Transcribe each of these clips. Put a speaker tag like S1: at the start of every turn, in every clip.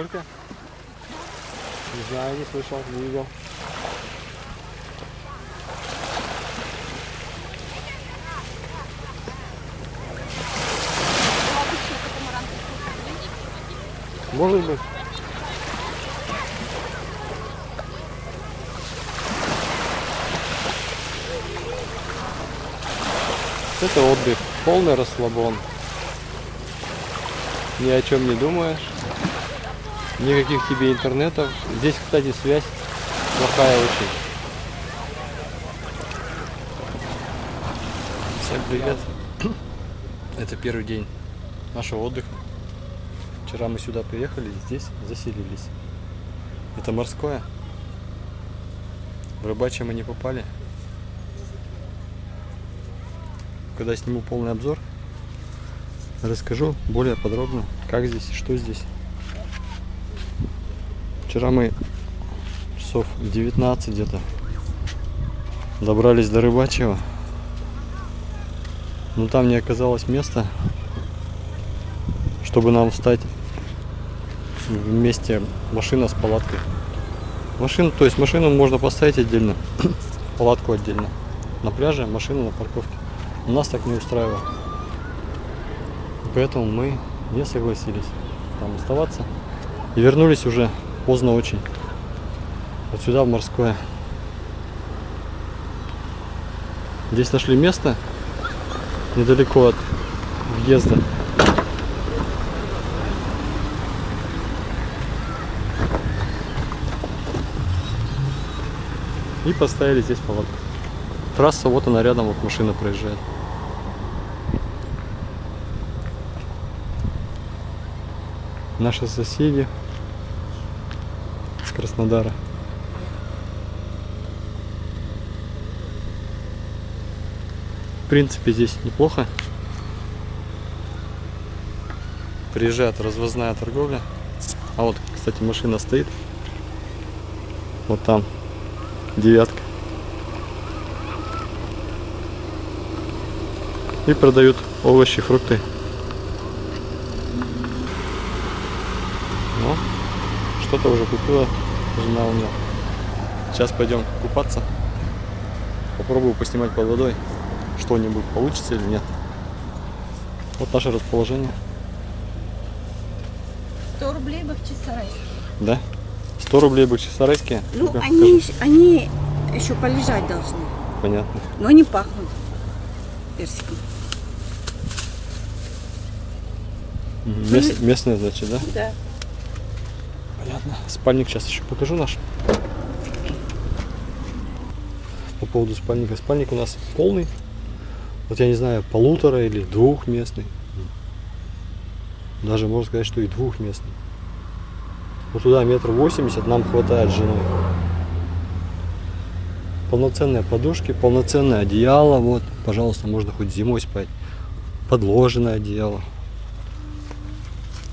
S1: Сколько? Не знаю, не слышал, не видел. Может быть. Это отдых, полный расслабон. Ни о чем не думаешь. Никаких тебе интернетов. Здесь, кстати, связь плохая очень. Всем привет. Это первый день нашего отдыха. Вчера мы сюда приехали, здесь заселились. Это морское. В рыбачье мы не попали. Когда сниму полный обзор, расскажу более подробно, как здесь что здесь. Вчера мы часов 19 где-то добрались до рыбачьего. Но там не оказалось места, чтобы нам встать вместе машина с палаткой. Машину, то есть машину можно поставить отдельно, палатку отдельно. На пляже, машину на парковке. Нас так не устраивало. Поэтому мы не согласились там оставаться. И вернулись уже поздно очень. Вот сюда, в морское. Здесь нашли место недалеко от въезда. И поставили здесь палатку. Трасса, вот она рядом, вот машина проезжает. Наши соседи с Краснодара. В принципе, здесь неплохо. Приезжает развозная торговля. А вот, кстати, машина стоит. Вот там девятка. И продают овощи, фрукты. Ну, что-то уже купила жена у меня. Сейчас пойдем купаться. Попробую поснимать под водой. Что-нибудь получится или нет. Вот наше расположение.
S2: 100 рублей Бахчисарайский.
S1: Да? 100 рублей бахчисарайские?
S2: Ну,
S1: Ну-ка,
S2: они, ещё- они еще полежать должны.
S1: Понятно.
S2: Но они пахнут персиком.
S1: Мест- местные, значит, да?
S2: Да.
S1: Понятно. Спальник сейчас еще покажу наш. По поводу спальника. Спальник у нас полный. Вот я не знаю, полутора или двухместный. Даже можно сказать, что и двухместный. Вот туда метр восемьдесят нам хватает с женой. Полноценные подушки, полноценное одеяло. Вот, пожалуйста, можно хоть зимой спать. Подложенное одеяло.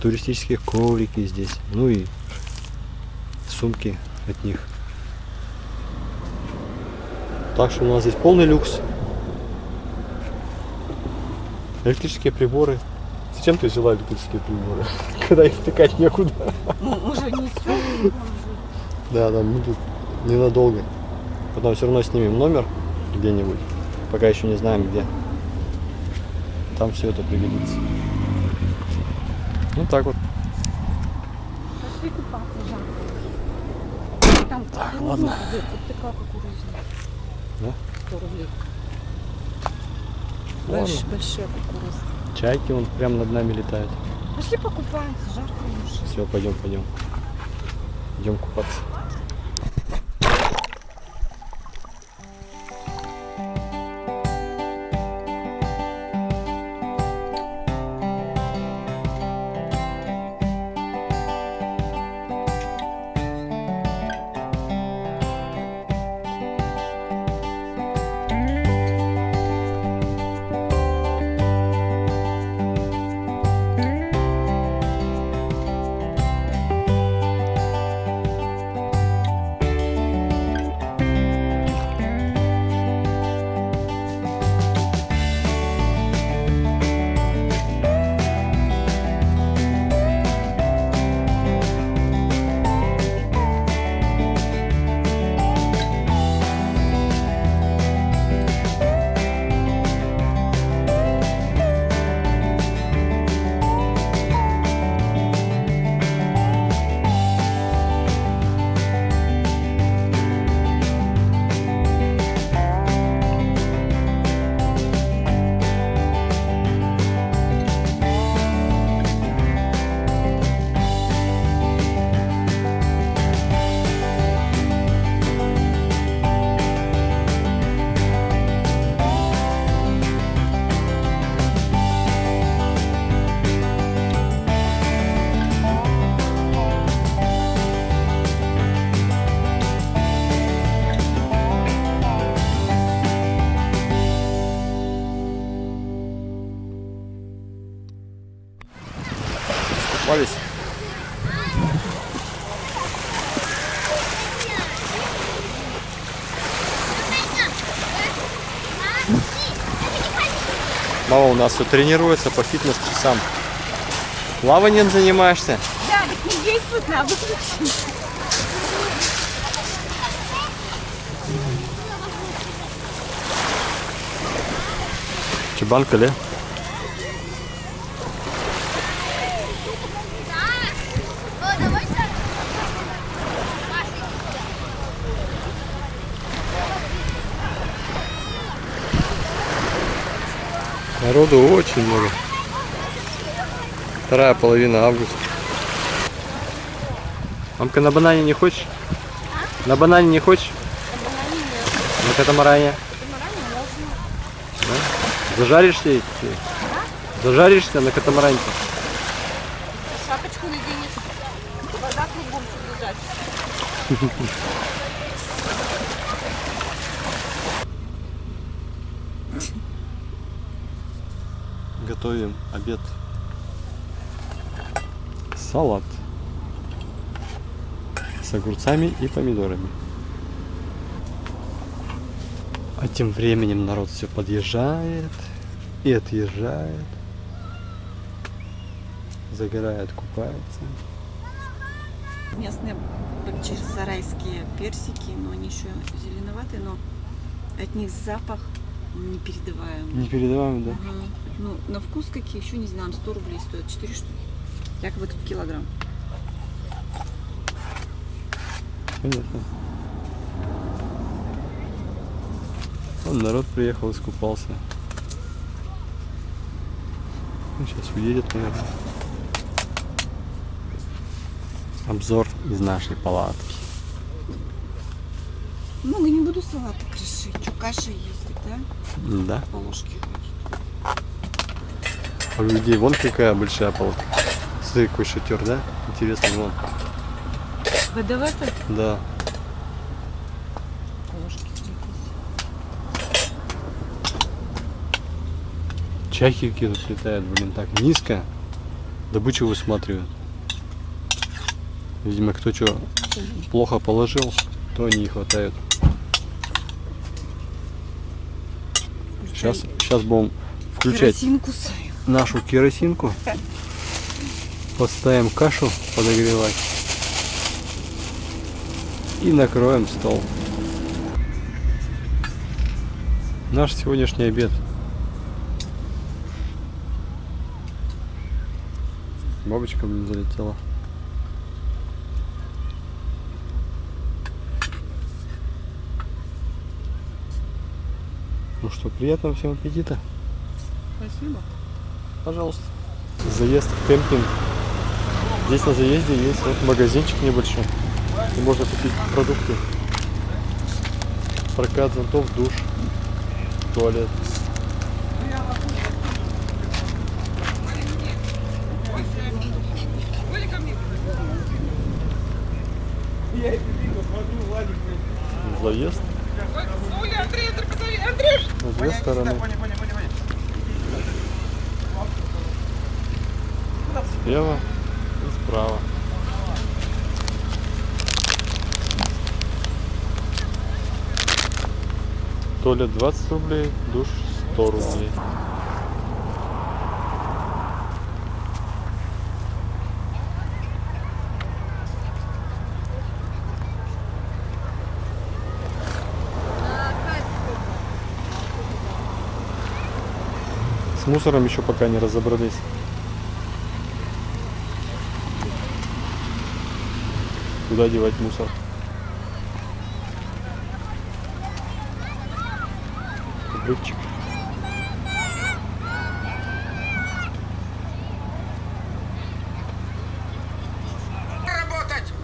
S1: Туристические коврики здесь. Ну и сумки от них. Так что у нас здесь полный люкс. Электрические приборы. Зачем ты взяла электрические приборы? Когда их втыкать некуда.
S2: Мы же несем.
S1: Да, мы тут ненадолго. Потом все равно снимем номер где-нибудь. Пока еще не знаем где. Там все это пригодится. Ну так вот.
S2: Пошли купаться, Там кукуруза
S1: ладно.
S2: идет, вот такая кукуруза.
S1: Да?
S2: 100 рублей. Больш- большие кукурузы.
S1: Чайки вон прямо над нами летают.
S2: Пошли покупаемся, жарко уже.
S1: Все, пойдем, пойдем. Идем купаться. Искупались. Мама у нас тут тренируется по фитнес-часам. Плаванием занимаешься?
S2: Да, не действует, надо выключить.
S1: Чебанка, ли? Народу очень много. Вторая половина августа. Мамка, на банане не хочешь? На банане не хочешь? На катамаране? Да? Зажаришься? и- Зажаришься на катамаранте?
S2: Шапочку наденешь. Вода кругом лежать.
S1: Готовим обед. Салат. С огурцами и помидорами. А тем временем народ все подъезжает и отъезжает. Загорает, купается.
S2: Местные бакчисарайские персики, но они еще зеленоватые, но от них запах непередаваемый.
S1: Не передаваем, да?
S2: Ага. Ну, на вкус какие, еще не знаю, 100 рублей стоят, 4 штуки. Якобы тут килограмм.
S1: Понятно. Вон народ приехал, искупался. Ну, сейчас уедет, наверное. Обзор из нашей палатки.
S2: Много не буду салата крошить. Что, каша есть, да?
S1: Да.
S2: По ложке хватит.
S1: А у людей вон какая большая палатка. Смотри, какой шатер, да? Интересно, вон.
S2: ВДВ-то?
S1: Да. Какие тут летают, блин, так низко. Добычу высматривают. Видимо, кто что плохо положил, то они и хватают. Сейчас, сейчас будем включать
S2: Керосин кусаю.
S1: нашу керосинку. Поставим кашу подогревать. И накроем стол. Наш сегодняшний обед. Бабочка, блин, залетела. Ну что, приятного всем аппетита.
S2: Спасибо.
S1: Пожалуйста. Заезд в кемпинг. Здесь на заезде есть вот магазинчик небольшой. Где можно купить продукты. Прокат зонтов, душ, туалет. Заезд. С две стороны. Слева и справа. Туалет 20 рублей, душ 100 рублей. С мусором еще пока не разобрались. Куда девать мусор? Обрывчик.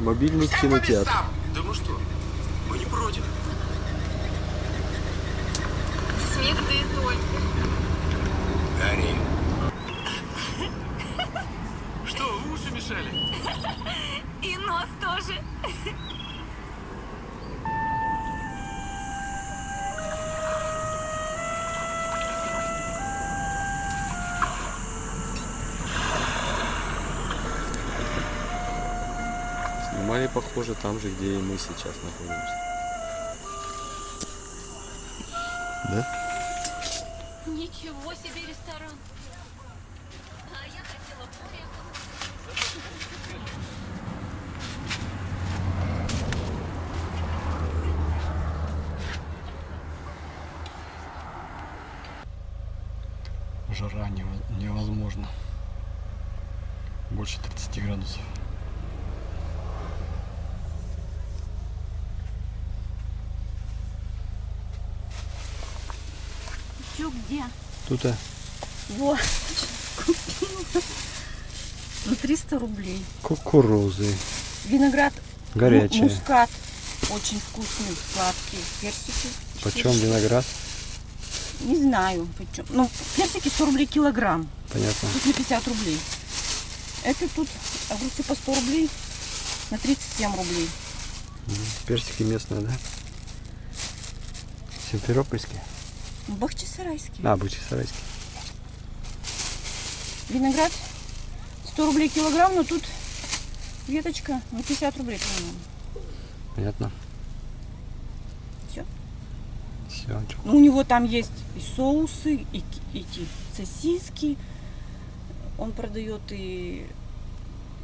S1: Мобильный кинотеатр.
S3: местам! Да ну что, мы не против.
S4: Смех да и только.
S3: Гарри. Что, уши мешали?
S4: И нос тоже.
S1: Снимали, похоже, там же, где и мы сейчас находимся. Да?
S4: Ничего себе ресторан.
S1: Жара нево- невозможно. Больше 30 градусов.
S2: Чё, где?
S1: Тут а,
S2: Вот. Купила. Ну, 300 рублей.
S1: кукурузы.
S2: Виноград
S1: Горячие.
S2: му- мускат. Очень вкусный, сладкий. Персики.
S1: Почем
S2: 400.
S1: виноград?
S2: Не знаю, почем. Ну, персики 100 рублей килограмм.
S1: Понятно.
S2: Тут на 50 рублей. Это тут огурцы по 100 рублей на 37 рублей.
S1: Персики местные, да? Симферопольские?
S2: Бахчисарайский.
S1: А, Бахчисарайские.
S2: Виноград 100 рублей килограмм, но тут веточка на 50 рублей, по-моему.
S1: Понятно. Все.
S2: Ну, у него там есть и соусы, и ки- эти сосиски. Он продает и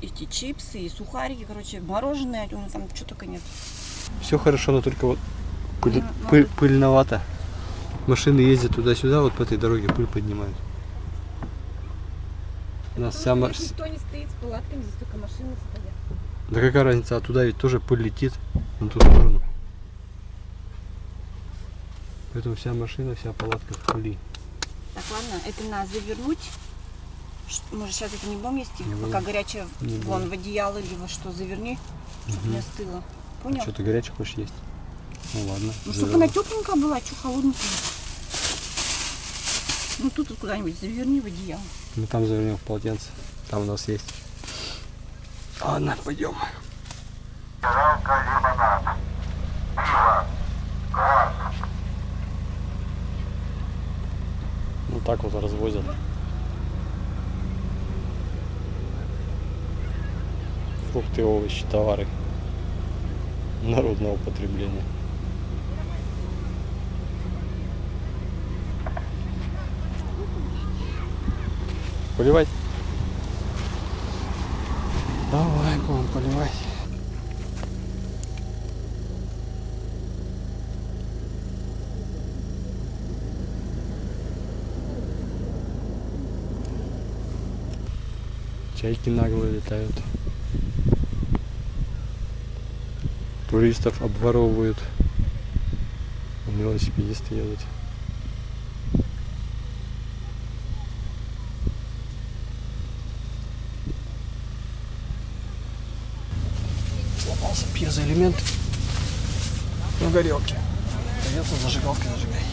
S2: эти чипсы, и сухарики, короче, мороженое, у него там что только нет.
S1: Все хорошо, но только вот пыль-
S2: Ну,
S1: пыль-
S2: надо-
S1: пыльновато. Машины ездят туда-сюда, вот по этой дороге пыль поднимают. У нас вся ма-
S2: Здесь никто не стоит с палатками, здесь только машины стоят.
S1: Да какая разница, а туда ведь тоже пыль летит на ту сторону. Поэтому вся машина, вся палатка в пыли.
S2: Так, ладно, это надо завернуть. Ш- Может, сейчас это не будем есть,
S1: Не
S2: пока
S1: будем.
S2: горячее
S1: Не
S2: вон
S1: будем.
S2: в одеяло или во что заверни, чтобы не остыло. Понял?
S1: Что ты горячий хочешь есть? Ну ладно.
S2: Ну, чтобы она тепленькая была, что холодненькая. Ну, тут вот куда-нибудь заверни в одеяло.
S1: Мы там завернем в полотенце. Там у нас есть. Ладно, пойдем. Ну так вот развозят. Фрукты, овощи, товары народного потребления. Поливать? Давай, будем поливать. Чайки нагло летают. Туристов обворовывают. Велосипедисты едут. Сломался пьезоэлемент на горелке. Придется зажигалкой зажигать.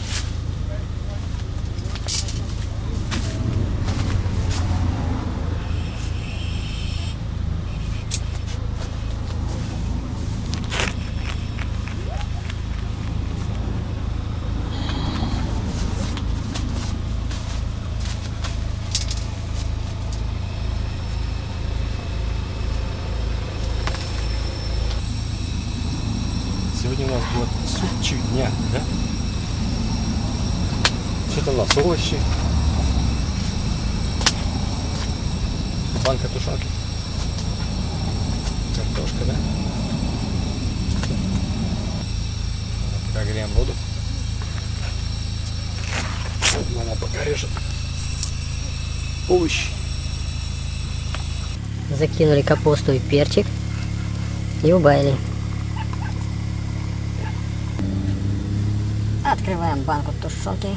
S1: Сегодня у нас будет супчик дня, да? Что-то у нас овощи. Банка тушенки. Картошка, да? Пока греем воду. Она пока режет овощи.
S5: Закинули капусту и перчик и убавили. Открываем банку тушенки.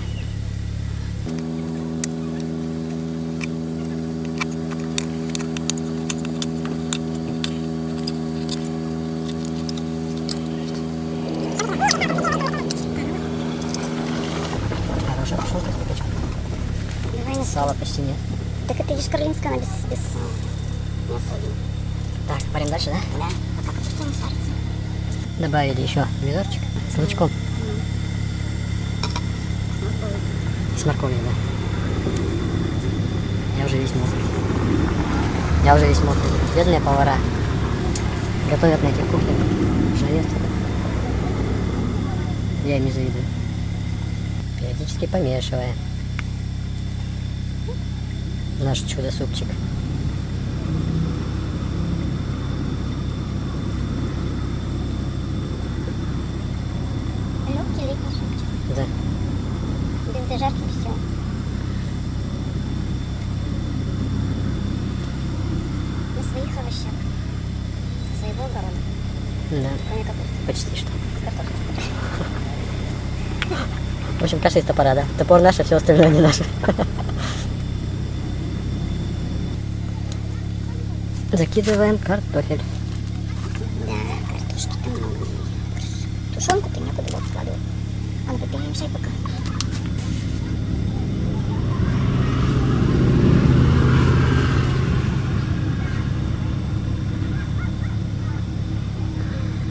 S5: Хорошая тушенка с кипячком. Сала почти нет.
S6: Так это ешкарлинская, она без, без сала. Не особенно.
S5: Так, парим дальше, да?
S6: Да. А как это не сварится?
S5: Добавили еще помидорчик с лучком. С морковью, да. Я уже весь мокрый. Я уже весь мокрый. Бедные повара. Готовят на этих кухнях. Жарят. Я им не завидую. Периодически помешивая. Наш чудо-супчик.
S6: Легкий летний супчик.
S5: Да.
S6: Без зажарки все. На своих овощах. Со своего огорода.
S5: Да.
S6: Кроме капусты.
S5: Почти что.
S6: С картошкой.
S5: В общем, каша из топора, да? Топор наш, а все остальное не наше. Закидываем картофель.
S6: Да, картошки-то много. Тушенку-то некуда было складывать. А ну перемешай пока.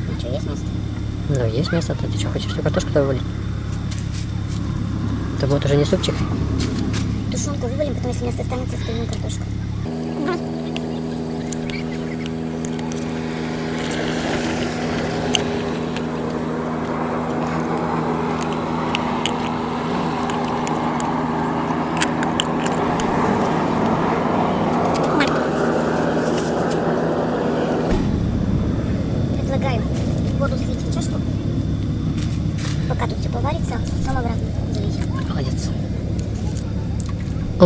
S6: Ну что, есть место?
S5: Ну, есть место, то ты что, хочешь всю картошку-то вывалить? Это будет уже не супчик.
S6: Тушенку вывалим, потом, если место останется, остальную картошку.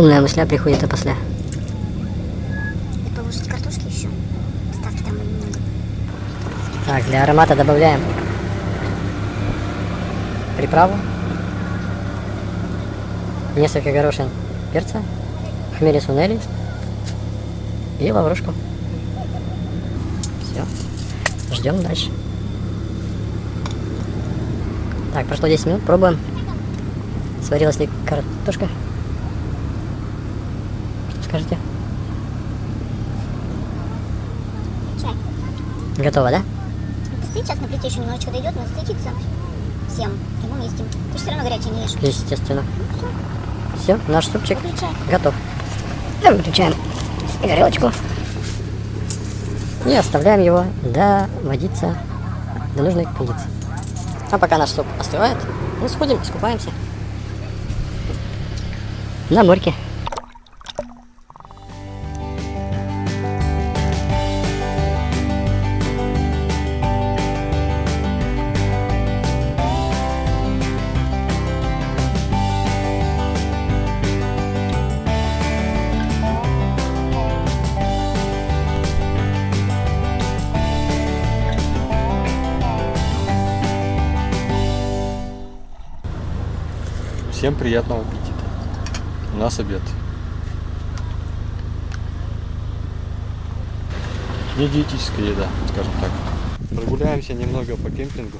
S5: Умная мысля приходит опосля.
S6: И положить картошки еще. Ставки там немного.
S5: Так, для аромата добавляем приправу, несколько горошин перца, хмели сунели и лаврушку. Все. Ждем дальше. Так, прошло 10 минут, пробуем. Сварилась ли картошка? Скажете?
S6: Чай.
S5: Готово, да?
S6: Постоит сейчас на плите еще немножечко дойдет, но стытится всем. Мы вместе. Ты же все равно горячий не ешь.
S5: Естественно. Все, наш супчик
S6: Выключай.
S5: готов. Да, выключаем горелочку. И оставляем его доводиться до нужной кондиции. А пока наш суп остывает, мы сходим, искупаемся. На морьке.
S1: Всем приятного аппетита. У нас обед. Не диетическая еда, скажем так. Прогуляемся немного по кемпингу.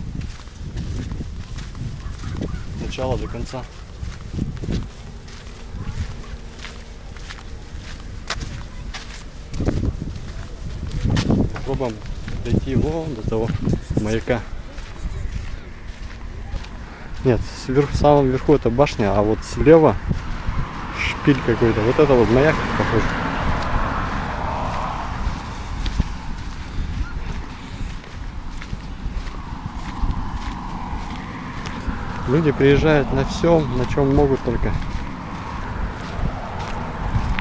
S1: С начала до конца. Попробуем дойти вон до того маяка. Нет, сверху, в самом верху это башня, а вот слева шпиль какой-то. Вот это вот маяк похоже. Люди приезжают на всем, на чем могут только.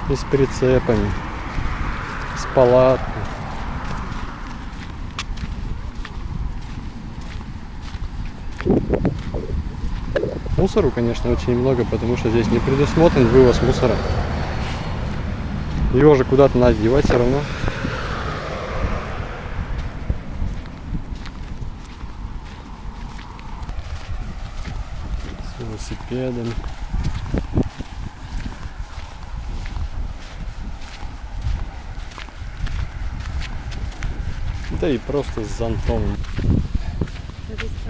S1: И с прицепами, с палаткой. Мусору, конечно, очень много, потому что здесь не предусмотрен вывоз мусора. Его же куда-то надо девать все равно. С велосипедами. Да и просто с зонтом.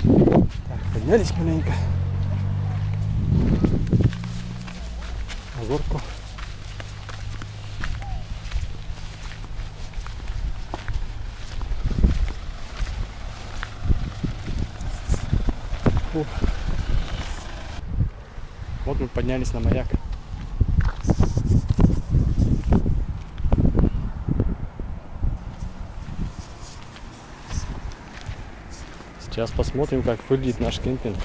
S1: Так, поднялись маленько. На горку. Ух. Вот мы поднялись на маяк. Сейчас посмотрим, как выглядит наш кемпинг.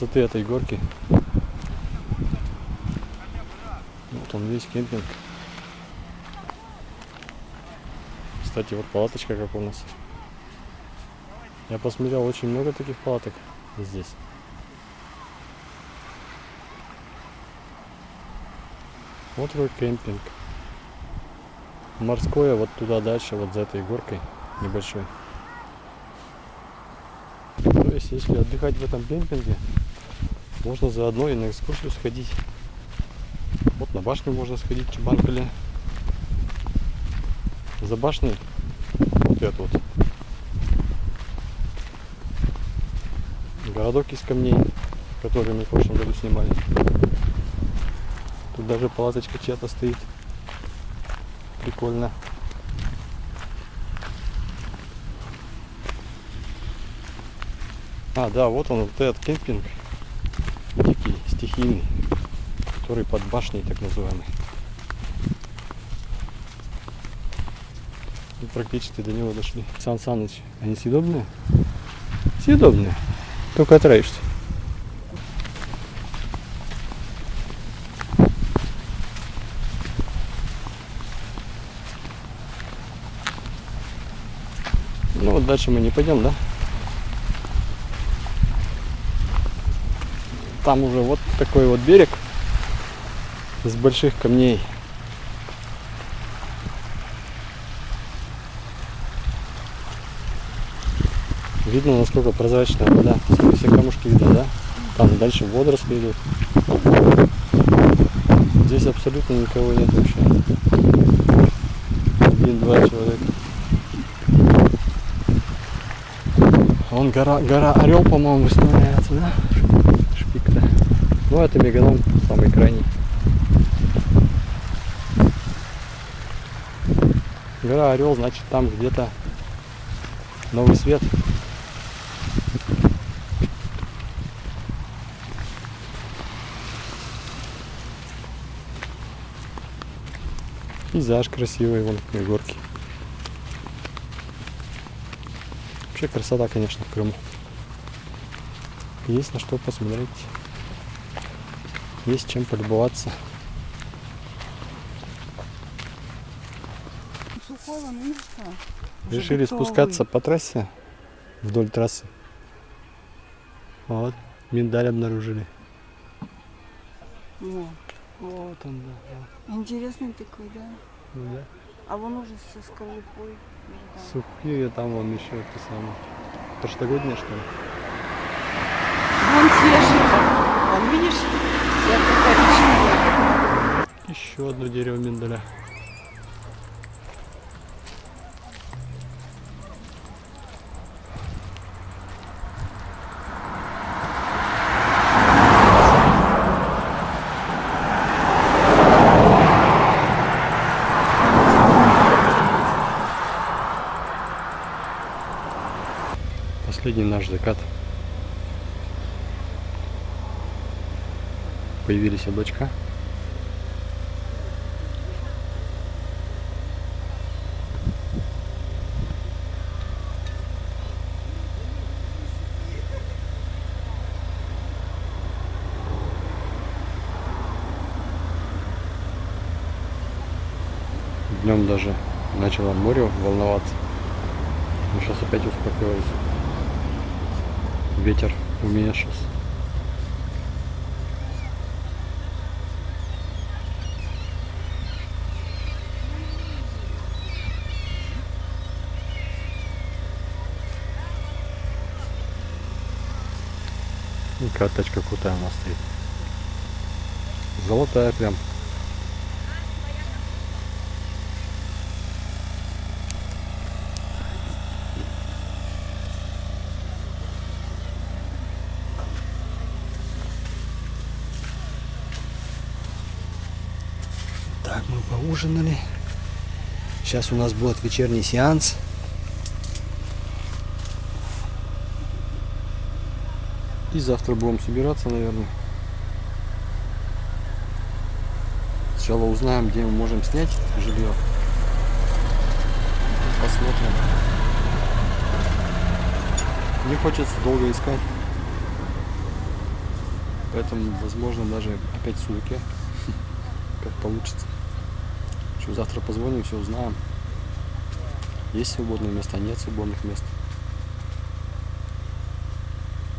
S1: С высоты этой горки. Вот он весь кемпинг. Кстати, вот палаточка как у нас. Я посмотрел очень много таких палаток здесь. Вот твой кемпинг. Морское вот туда дальше, вот за этой горкой небольшой. То есть, если отдыхать в этом кемпинге, можно заодно и на экскурсию сходить. Вот на башню можно сходить, Чебанкали. За башней вот это вот. Городок из камней, который мы в прошлом году снимали. Тут даже палаточка чья-то стоит. Прикольно. А, да, вот он, вот этот кемпинг. Стихийный. Который под башней, так называемый. И практически до него дошли. Сан Саныч, они съедобные? Съедобные. Только отравишься. Ну вот дальше мы не пойдем, да? Там уже вот такой вот берег из больших камней. Видно, насколько прозрачная вода. Все камушки видно, да? Там дальше водоросли идут. Здесь абсолютно никого нет вообще. Один-два человека. Вон гора, гора Орел, по-моему, высновляется, да? Ну, это меганом, самый крайний. Гора Орел, значит, там где-то новый свет. Пейзаж красивый, вон какие горки. Вообще красота, конечно, в Крыму. Есть на что посмотреть. Есть чем полюбоваться.
S2: Сухого места. уже
S1: Решили
S2: готовый.
S1: спускаться по трассе вдоль трассы. Вот, миндаль обнаружили.
S2: Во.
S1: Вот он, да.
S2: Интересный такой, да?
S1: Ну да.
S2: А вон уже со скорлупой. уже там.
S1: Сухие там вон еще это самое. Прошлогоднее что ли?
S2: Вон свежий. Вон, видишь?
S1: Еще одно дерево миндаля. Последний наш закат. Появились облачка. Днем даже начало море волноваться. Но сейчас опять успокоилось. Ветер уменьшился. И карточка крутая у нас стоит. Золотая прям. Мы поужинали. Сейчас у нас будет вечерний сеанс. И завтра будем собираться, наверное. Сначала узнаем, где мы можем снять жилье. посмотрим. Не хочется долго искать. Поэтому, возможно, даже опять судаке. Как получится. Что, завтра позвоним, все узнаем. Есть свободные места, нет свободных мест.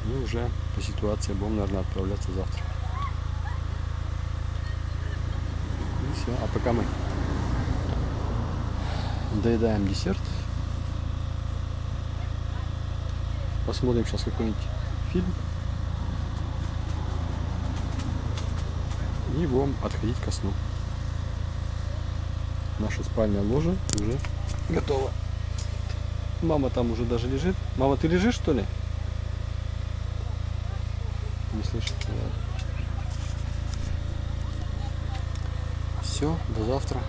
S1: И уже по ситуации будем, наверное, отправляться завтра. И все. А пока мы доедаем десерт. Посмотрим сейчас какой-нибудь фильм. И будем отходить ко сну. Наша спальня ложа уже готова. Мама там уже даже лежит. Мама, ты лежишь что ли? Не слышу. Все, до завтра.